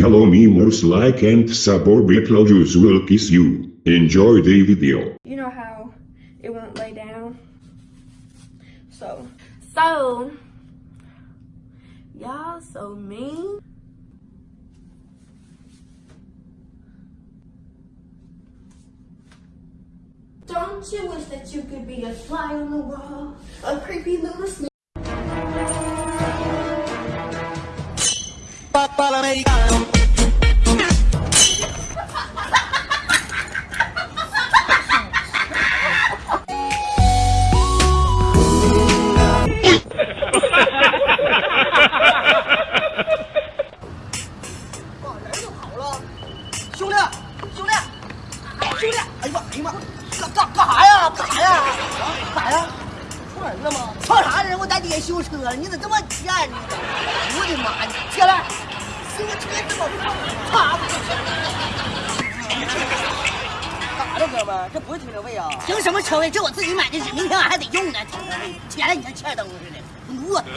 Hello memers like and suborbital will kiss you. Enjoy the video. You know how it won't lay down? So, so, y'all so mean. Don't you wish that you could be a fly on the wall, a creepy little snake? 咋的，哥们？这不是停车位啊？停什么车位？这我自己买的是，明天俺还得用呢。停车位，起来，你像欠灯似的，犊子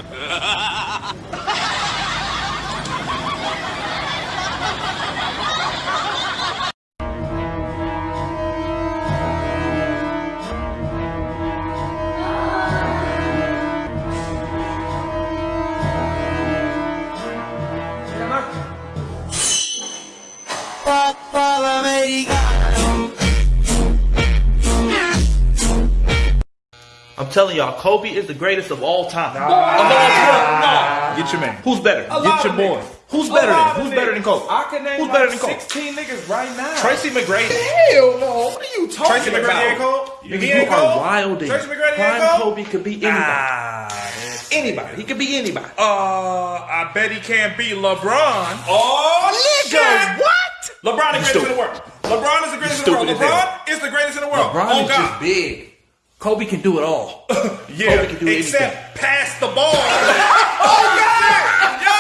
telling y'all, Kobe is the greatest of all time. Of all time. Get your man. Who's better? A Get your boy. niggas. Who's better than? of Who's better than Kobe? I can name Who's like better than Kobe? 16 niggas right now. Tracy McGrady. Hell no. What are you talking Tracy about? McGrady ain't Cole? You, You, are Cole? wilding. Tracy McGrady ain't Prime Cole? Kobe could be anybody. Ah, Anybody. He could be anybody. uh, I bet he can't beat LeBron. Oh, Nigga, what? LeBron is the greatest in the world. LeBron is the greatest in the world. stupid as hell. LeBron is the greatest in the world. LeBron oh, is God. just big. Kobe can do it all. Yeah, Kobe can do except anything. pass the ball. oh God! Yo,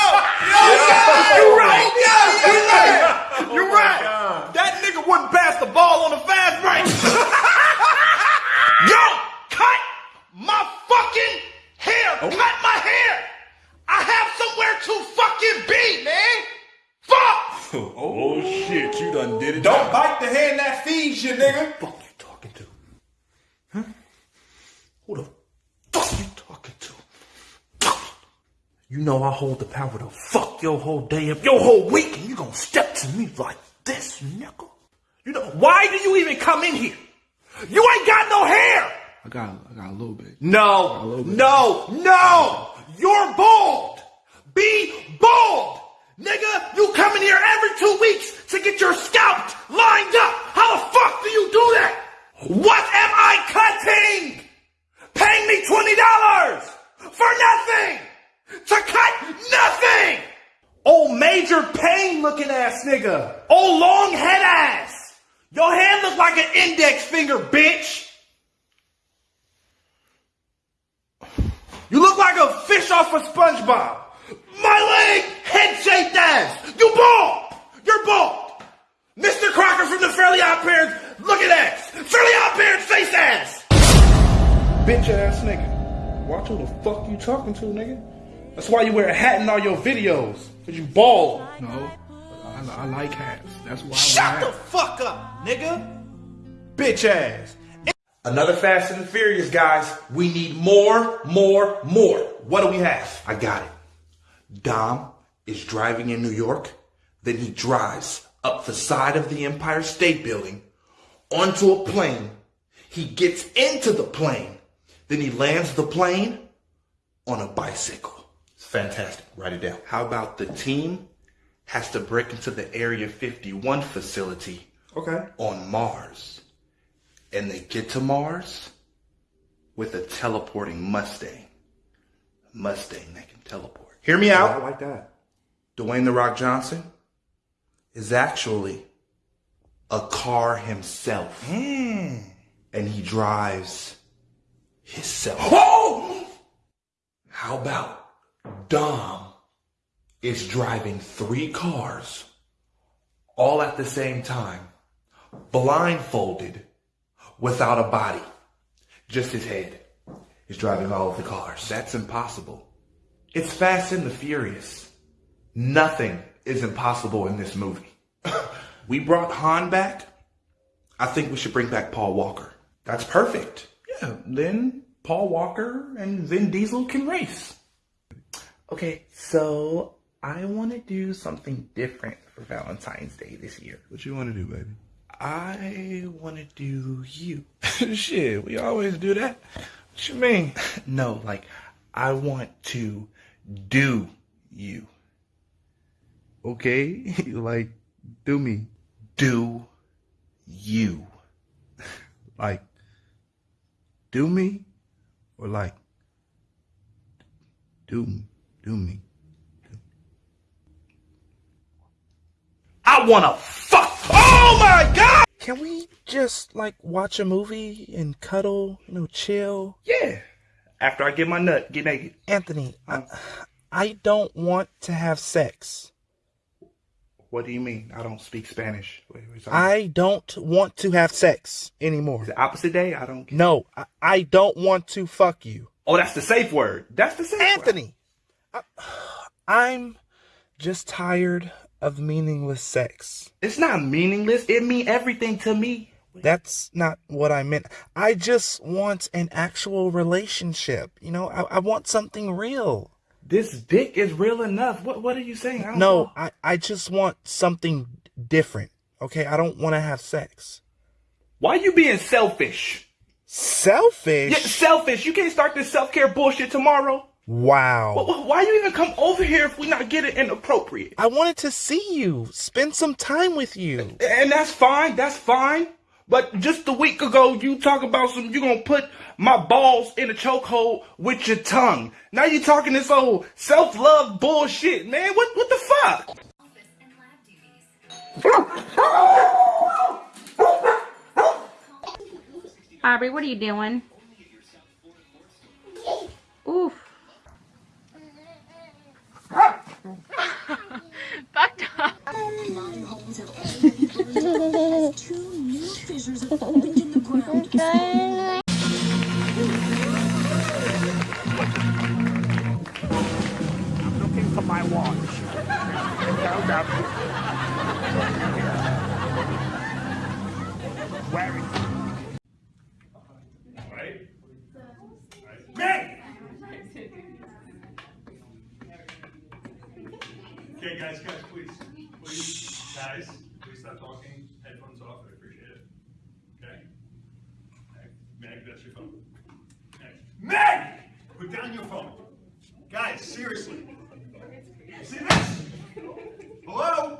yo, you're right. Yo, you're right. Oh you're right. That nigga wouldn't pass the ball on the fast break. yo, cut my fucking hair. Cut my hair. I have somewhere to fucking be, man. Fuck. Oh shit, you done did it. Don't bite the hand that feeds you, nigga. fuck you talking to? Huh? Who the fuck you talking to? You know I hold the power to fuck your whole day up, your whole week, and you gonna step to me like this, nigga? You know, why do you even come in here? You ain't got no hair! I got, I got a little bit. No, little bit. no, no! You're bald! Be bald! Nigga, you come in here every two weeks to get your scalp lined up! How the fuck do you do that? What am I cutting? Paying me $20 for nothing! To cut nothing! Oh, major pain looking ass nigga! Oh, long head ass! Your hand look like an index finger, bitch! You look like a fish off of SpongeBob. My leg, head-shaped ass. You bald. You're bald. Mr. Crocker from the Fairly Odd Parents, look at ass. Fairly Odd Parents, face ass. Bitch ass nigga. Watch who the fuck you talking to, nigga. That's why you wear a hat in all your videos. Cause you bald. No, I, I like hats. That's why. Shut wear the fuck up, nigga. Bitch ass. Another Fast and the Furious, guys. We need more, more, more. What do we have? I got it. Dom is driving in New York. Then he drives up the side of the Empire State Building onto a plane. He gets into the plane. Then he lands the plane on a bicycle. It's fantastic. Write it down. How about the team has to break into the Area 51 facility Okay. on Mars. And they get to Mars with a teleporting Mustang. A Mustang that can teleport. Hear me out. like that. Dwayne The Rock Johnson is actually a car himself. Hmm. And he drives himself. Oh! How about Dom is driving three cars all at the same time, blindfolded, without a body, just his head is driving all of the cars. That's impossible. It's Fast and the Furious. Nothing is impossible in this movie. we brought Han back. I think we should bring back Paul Walker. That's perfect. Yeah, then Paul Walker and Vin Diesel can race. Okay, so I want to do something different for Valentine's Day this year. What you want to do, baby? I want to do you. Shit, we always do that. What you mean? No, like, I want to do you. Okay, like, do me. Do you. Like, do me? Or like, do, do me? I want to. Oh my god! Can we just like watch a movie and cuddle, you know, chill? Yeah. After I get my nut, get naked. Anthony, I, I don't want to have sex. What do you mean? I don't speak Spanish. Wait, wait. I don't want to have sex anymore. the opposite day? I don't. No, I, I don't want to fuck you. Oh, that's the safe word. That's the safe word. Anthony, I'm just tired of meaningless sex. It's not meaningless. It mean everything to me. That's not what I meant. I just want an actual relationship. You know, I, I want something real. This dick is real enough. What What are you saying? I don't No, know. I, I just want something different. Okay, I don't want to have sex. Why you being selfish? Selfish? Yeah, selfish. You can't start this self care bullshit tomorrow. Wow. Wh- wh- Why you even come over here if we not get it inappropriate? I wanted to see you, spend some time with you. And that's fine. That's fine. But just a week ago, you talk about some. You gonna put my balls in a chokehold with your tongue. Now you talking this old self love bullshit, man. What what the fuck? Aubrey, what are you doing? I'm looking for my watch. Where is it? Okay, guys, guys, please, please, guys, please stop talking. Headphones off. I appreciate it. Okay. Meg, Meg, that's your phone. Meg, Meg, put down your phone. Guys, seriously. You see this? Hello?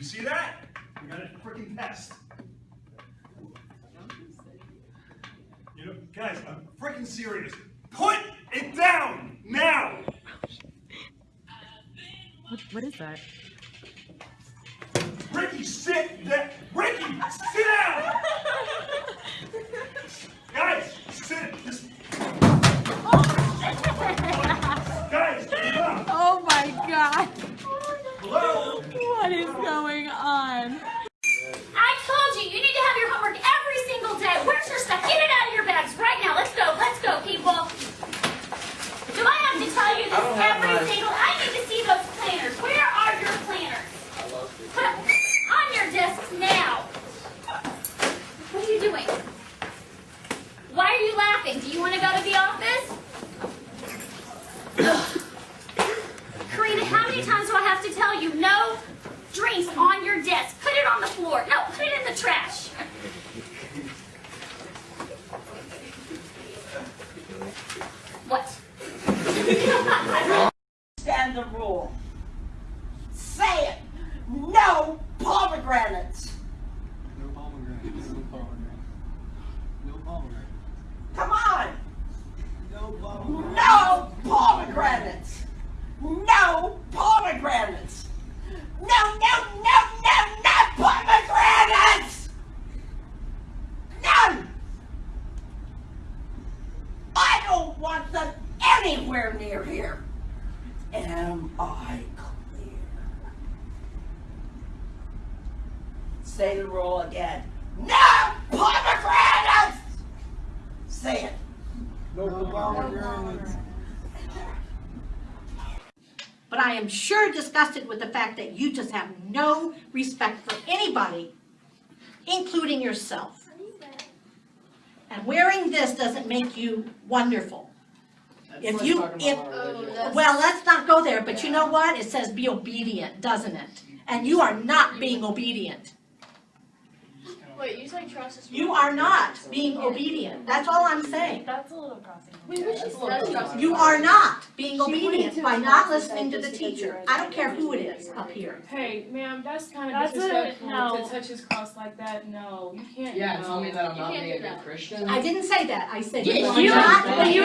You see that? We got a freaking test. You know, guys, I'm freaking serious. Put it down now. What is that? Ricky, sit down. Ricky, sit down. Guys, sit. Just. Guys, stop. Oh my god. Hello. What is going on? I told you, you need to have your homework every single day. Where's your stuff? Get it out of your bags right now. Let's go. Let's go, people. Do I have to tell you this every single? I need to see those planners. Where are your planners? Put up on your desks now. What are you doing? Why are you laughing? Do you want to go to the office? Ugh. Karina, how many times do I have to tell you no drinks on your desk? Put it on the floor. No, put it in the trash. What? Stand the rule. Say it. No pomegranates. No pomegranates. No pomegranates. No pomegranates. Come on. No pomegranates. No pomegranates. No pomegranates. No, no, no, no, no pomegranates. None. I don't want them anywhere near here. Am I clear? Say the rule again. No pomegranates. Say it. No pomegranates. But I am sure disgusted with the fact that you just have no respect for anybody, including yourself. And wearing this doesn't make you wonderful. If you, if, oh, well, let's not go there, but you know what? It says be obedient, doesn't it? And you are not being obedient. Wait, you say trust is. You are not being obedient. That's all I'm saying. That's a little crossing. Wait, what she said. You are not being obedient by not listening to the teacher. I don't care who it is up here. Hey, ma'am, that's kind That's of a- disrespectful no. to touch his cross like that. No, you can't. Yeah, no. tell me that I'm not being a do good. Christian. I didn't say that. I said you are not but you